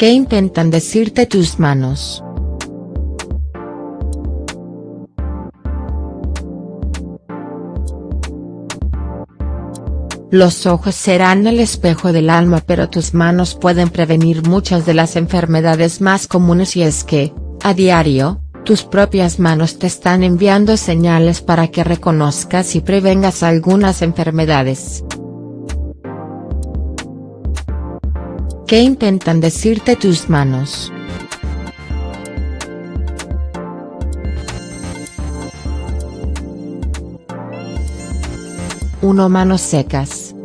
¿Qué intentan decirte tus manos? Los ojos serán el espejo del alma pero tus manos pueden prevenir muchas de las enfermedades más comunes y es que, a diario, tus propias manos te están enviando señales para que reconozcas y prevengas algunas enfermedades. ¿Qué intentan decirte tus manos? Uno Manos secas.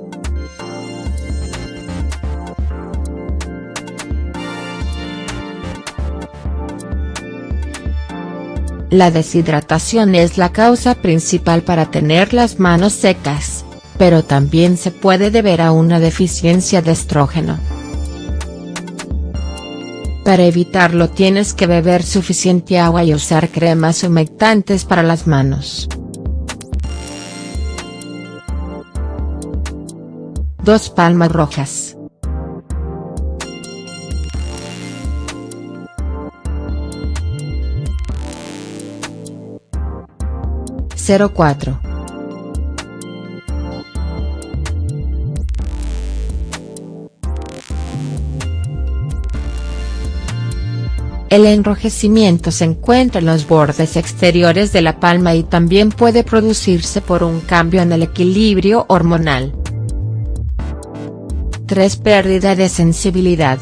La deshidratación es la causa principal para tener las manos secas, pero también se puede deber a una deficiencia de estrógeno. Para evitarlo tienes que beber suficiente agua y usar cremas humectantes para las manos. Dos palmas rojas. Cero cuatro. El enrojecimiento se encuentra en los bordes exteriores de la palma y también puede producirse por un cambio en el equilibrio hormonal. 3. Pérdida de sensibilidad.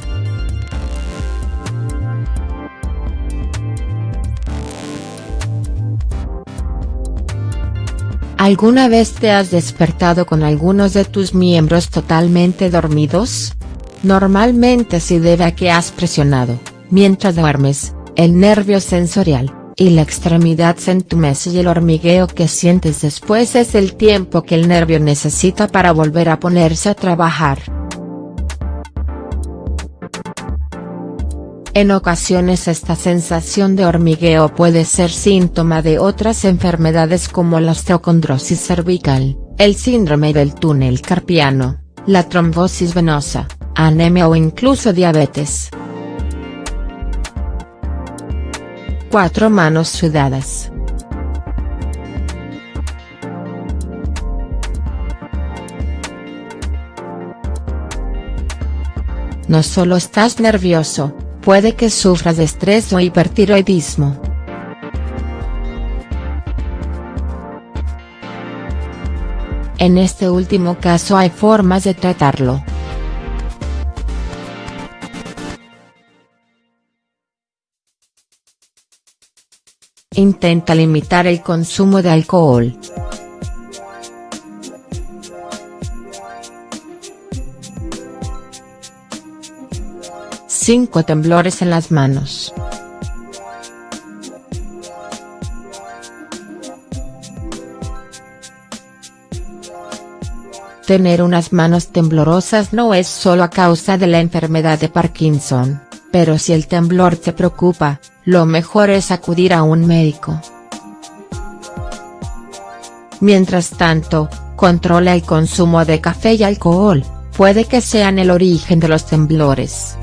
¿Alguna vez te has despertado con algunos de tus miembros totalmente dormidos? Normalmente se debe a que has presionado, mientras duermes, el nervio sensorial, y la extremidad se entumece y el hormigueo que sientes después es el tiempo que el nervio necesita para volver a ponerse a trabajar. En ocasiones esta sensación de hormigueo puede ser síntoma de otras enfermedades como la osteocondrosis cervical, el síndrome del túnel carpiano, la trombosis venosa, anemia o incluso diabetes. 4 manos sudadas. No solo estás nervioso, puede que sufras estrés o hipertiroidismo. En este último caso hay formas de tratarlo. Intenta limitar el consumo de alcohol. 5 temblores en las manos. Tener unas manos temblorosas no es solo a causa de la enfermedad de Parkinson, pero si el temblor te preocupa, lo mejor es acudir a un médico. Mientras tanto, controla el consumo de café y alcohol, puede que sean el origen de los temblores.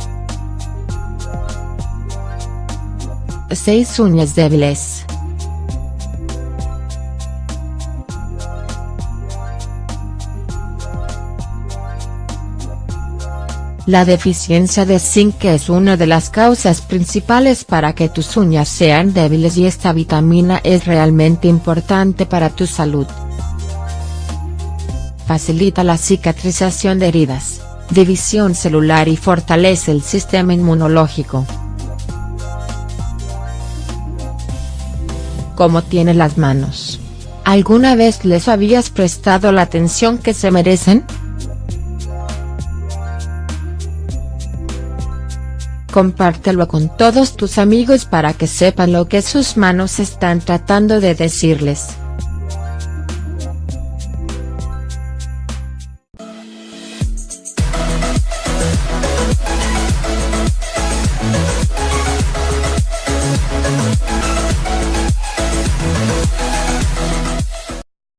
6 uñas débiles. La deficiencia de zinc es una de las causas principales para que tus uñas sean débiles y esta vitamina es realmente importante para tu salud. Facilita la cicatrización de heridas, división celular y fortalece el sistema inmunológico. cómo tiene las manos. ¿Alguna vez les habías prestado la atención que se merecen?. Compártelo con todos tus amigos para que sepan lo que sus manos están tratando de decirles.